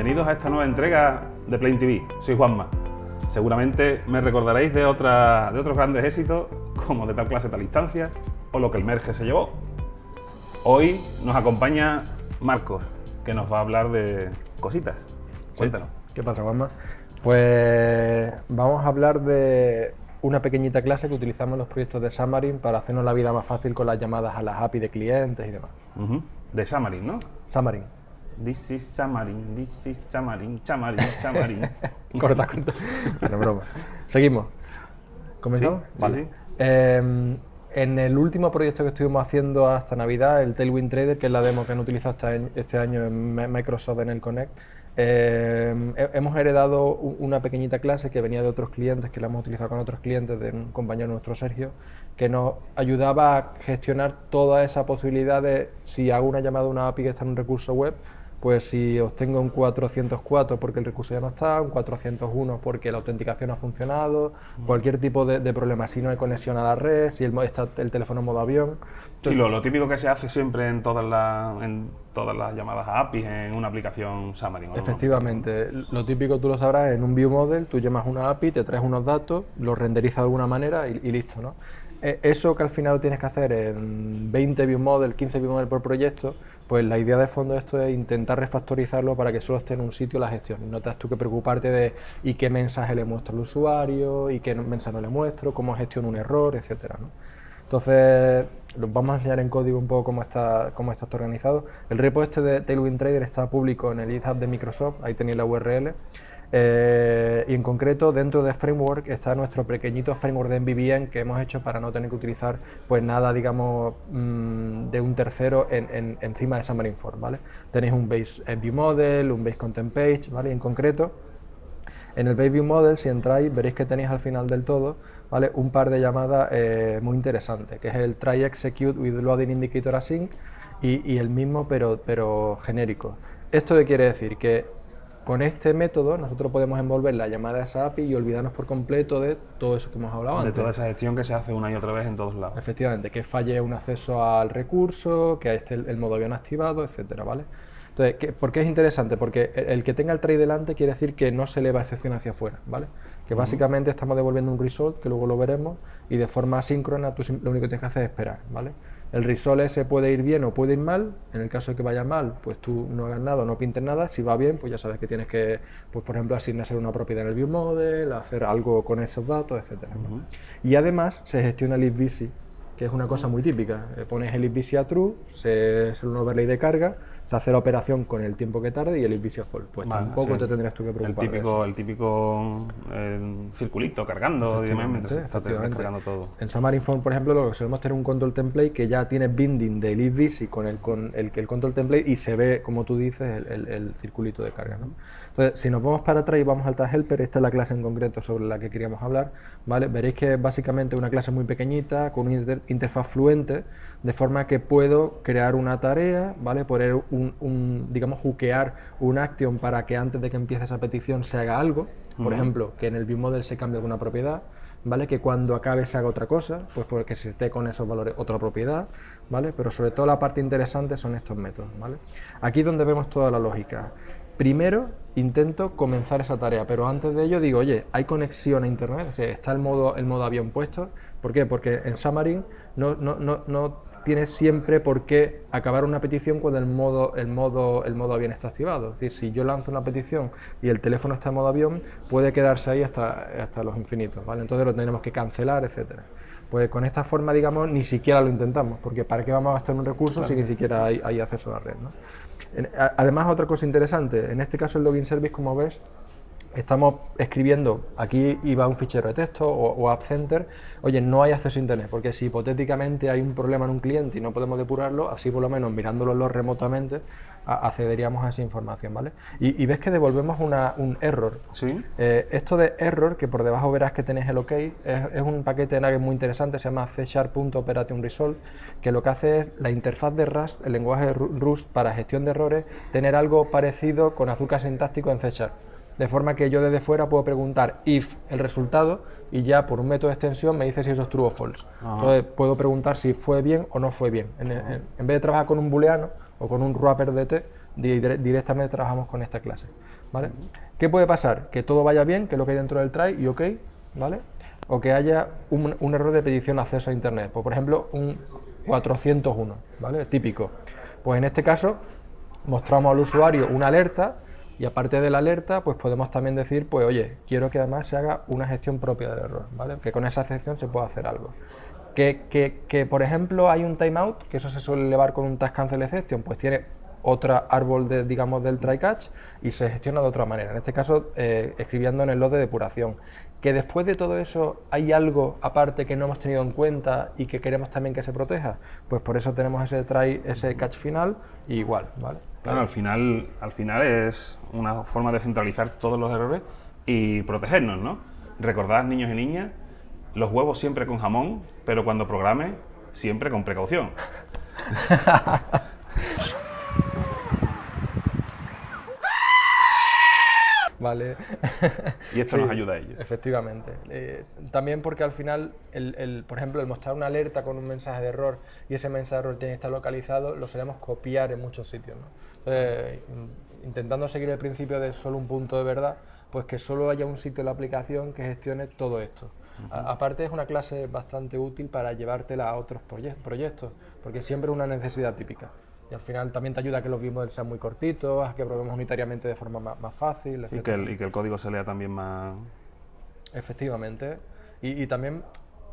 Bienvenidos a esta nueva entrega de Plain TV. Soy Juanma. Seguramente me recordaréis de, otra, de otros grandes éxitos como de tal clase tal instancia o lo que el merge se llevó. Hoy nos acompaña Marcos, que nos va a hablar de cositas. Cuéntanos. ¿Qué pasa, Juanma? Pues vamos a hablar de una pequeñita clase que utilizamos en los proyectos de Xamarin para hacernos la vida más fácil con las llamadas a las API de clientes y demás. De Xamarin, ¿no? Xamarin. This is Xamarin, this is Xamarin, Xamarin, Xamarin. corta, corta. No, broma. Seguimos. ¿Comenzamos? Sí, sí, sí. Eh, en el último proyecto que estuvimos haciendo hasta Navidad, el Tailwind Trader, que es la demo que han utilizado este año, este año en Mi- Microsoft en el Connect, eh, he- hemos heredado una pequeñita clase que venía de otros clientes, que la hemos utilizado con otros clientes, de un compañero nuestro, Sergio, que nos ayudaba a gestionar toda esa posibilidad de si hago una llamada a una API que está en un recurso web, pues si obtengo un 404 porque el recurso ya no está, un 401 porque la autenticación ha funcionado, cualquier tipo de, de problema, si no hay conexión a la red, si el, está el teléfono en modo avión. Sí, lo, lo típico que se hace siempre en todas, las, en todas las llamadas a APIs en una aplicación Xamarin. Efectivamente, lo típico tú lo sabrás en un view model, tú llamas una API, te traes unos datos, los renderizas de alguna manera y, y listo, ¿no? Eh, Eso que al final tienes que hacer en 20 view model, 15 view model por proyecto, pues la idea de fondo de esto es intentar refactorizarlo para que solo esté en un sitio la gestión. No tengas tú que preocuparte de y qué mensaje le muestro al usuario, y qué mensaje no le muestro, cómo gestiono un error, etcétera, ¿no? Entonces, vamos a enseñar en código un poco cómo está, cómo está organizado. El repo este de Tailwind Trader está público en el GitHub de Microsoft, ahí tenéis la URL. Eh, y en concreto, dentro de Framework está nuestro pequeñito framework de MVVM que hemos hecho para no tener que utilizar pues nada, digamos, mm, de un tercero en, en- encima de Xamarin Form, ¿vale? Tenéis un base view model, un base content page, ¿vale? En concreto, en el Base View Model, si entráis, veréis que tenéis al final del todo ¿vale? un par de llamadas eh, muy interesantes, que es el Try Execute with Loading Indicator Async y, y el mismo pero, pero genérico. ¿Esto qué quiere decir? Que con este método nosotros podemos envolver la llamada a esa API y olvidarnos por completo de todo eso que hemos hablado De antes. toda esa gestión que se hace una y otra vez en todos lados. Efectivamente, que falle un acceso al recurso, que esté el, el modo avión activado, etcétera, ¿vale? Entonces, ¿qué- ¿por qué es interesante? Porque el, el que tenga el try delante quiere decir que no se eleva excepción hacia afuera, ¿vale? Que básicamente estamos devolviendo un result, que luego lo veremos, y de forma asíncrona tú lo único que tienes que hacer es esperar, ¿vale? El result ese puede ir bien o puede ir mal, en el caso de que vaya mal, pues tú no hagas nada, no pintes nada, si va bien, pues ya sabes que tienes que, pues por ejemplo, asignarse una propiedad en el view model, hacer algo con esos datos, etcétera. ¿no? Y además se gestiona el if que es una cosa muy típica. Eh, Pones el if a true, se hace un overlay de carga, se hace la operación con el tiempo que tarde y el a false. Pues Vale, tampoco sí. te tendrías tú que El preocupar. de típico, el típico eh, circulito cargando y demás mientras Efectivamente, está efectivamente. cargando todo. En Xamarin Form, por ejemplo, lo que solemos tener un control template que ya tiene binding del busy con el, con el, el control template y se ve, como tú dices, el, el- el circulito de carga. ¿no? Entonces, si nos vamos para atrás y vamos al tag helper, esta es la clase en concreto sobre la que queríamos hablar, ¿vale? Veréis que es básicamente una clase muy pequeñita, con una inter- interfaz fluente, de forma que puedo crear una tarea, ¿vale? Poner un, un, digamos, hookear un action para que antes de que empiece esa petición se haga algo, por ejemplo, que en el viewModel se cambie alguna propiedad, ¿vale? Que cuando acabe se haga otra cosa, pues porque se esté con esos valores otra propiedad, ¿vale? Pero sobre todo la parte interesante son estos métodos, ¿vale? Aquí es donde vemos toda la lógica. Primero intento comenzar esa tarea, pero antes de ello digo, oye, ¿hay conexión a internet? O sea, ¿Está el modo, el modo avión puesto? ¿Por qué? Porque en Xamarin no, no, no, no tienes siempre por qué acabar una petición cuando el modo, el, modo, el modo avión está activado. Es decir, si yo lanzo una petición y el teléfono está en modo avión, puede quedarse ahí hasta, hasta los infinitos, ¿vale? Entonces lo tendremos que cancelar, etcétera. Pues con esta forma, digamos, ni siquiera lo intentamos, porque ¿para qué vamos a gastar un recurso si ni siquiera hay, hay acceso a la red? ¿no? Además, otra cosa interesante, en este caso el login service, como ves, estamos escribiendo, aquí iba un fichero de texto o, o App Center, oye, no hay acceso a Internet, porque si hipotéticamente hay un problema en un cliente y no podemos depurarlo, así por lo menos mirándolo remotamente, a- accederíamos a esa información, ¿vale? Y, y ves que devolvemos una- un error. ¿Sí? Eh, esto de error, que por debajo verás que tenéis el OK, es, es un paquete de Nugget muy interesante, se llama C Sharp.operation Resolve, que lo que hace es la interfaz de Rust, el lenguaje Rust para gestión de errores, tener algo parecido con azúcar sintáctico en C Sharp. De forma que yo desde fuera puedo preguntar if el resultado y ya por un método de extensión me dice si eso es true o false. Entonces puedo preguntar si fue bien o no fue bien. En, en- en vez de trabajar con un booleano o con un wrapper de T, di- dire- directamente trabajamos con esta clase. ¿vale? ¿Qué puede pasar? Que todo vaya bien, que lo que hay dentro del try y ok, ¿vale? O que haya un, un error de petición de acceso a internet, pues, por ejemplo un 401, ¿vale? Típico. Pues en este caso mostramos al usuario una alerta y aparte de la alerta, pues podemos también decir, pues oye, quiero que además se haga una gestión propia del error, ¿vale? Que con esa gestión se pueda hacer algo. Que, que, que, por ejemplo hay un timeout, que eso se suele elevar con un task cancel exception, pues tiene otro árbol de, digamos, del try catch y se gestiona de otra manera. En este caso, eh, escribiendo en el log de depuración. Que después de todo eso hay algo aparte que no hemos tenido en cuenta y que queremos también que se proteja, pues por eso tenemos ese try, ese catch final y igual, ¿vale? Claro, al final, al final es una forma de centralizar todos los errores y protegernos, ¿no? Recordad, niños y niñas, los huevos siempre con jamón, pero cuando programe, siempre con precaución. Vale. Y esto nos ayuda a ello. Efectivamente. Eh, también porque al final, el, el, por ejemplo, el mostrar una alerta con un mensaje de error y ese mensaje de error tiene que estar localizado, lo solemos copiar en muchos sitios. ¿no? Intentando seguir el principio de solo un punto de verdad, pues que solo haya un sitio de la aplicación que gestione todo esto. Uh -huh. a, aparte es una clase bastante útil para llevártela a otros proyectos, porque siempre es una necesidad típica y al final también te ayuda a que los vimos sean muy cortitos, a que probemos unitariamente de forma más, más fácil. Y que, el, y que, el, código se lea también más... Efectivamente. Y, y, también,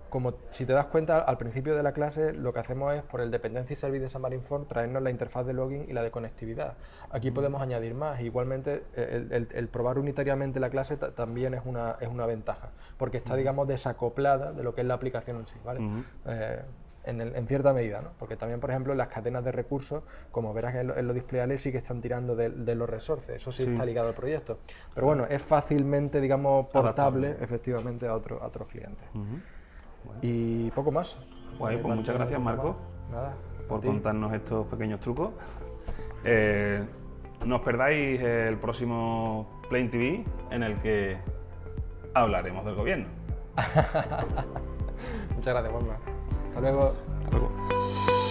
como si te das cuenta, al principio de la clase lo que hacemos es, por el Dependency Service de Xamarin.Form, traernos la interfaz de login y la de conectividad. Aquí podemos añadir más. Igualmente, el, el, el probar unitariamente la clase también es una, es una ventaja, porque está, digamos, desacoplada de lo que es la aplicación en sí. ¿vale? -huh. eh, en, el, en, cierta medida, ¿no? porque también, por ejemplo, las cadenas de recursos, como verás en, lo, en los displayables, sí que están tirando de, de, los resources, eso sí, sí, está ligado al proyecto. Pero bueno, es fácilmente, digamos, portable, Adaptable. efectivamente, a, otro, a otros clientes. Uh -huh. bueno. Y poco más. Bueno, pues muchas gracias, Marco, Nada, por contarnos estos pequeños trucos. Eh, no os perdáis el próximo Plain TV, en el que hablaremos del gobierno. muchas gracias, Juanma. 卵。卵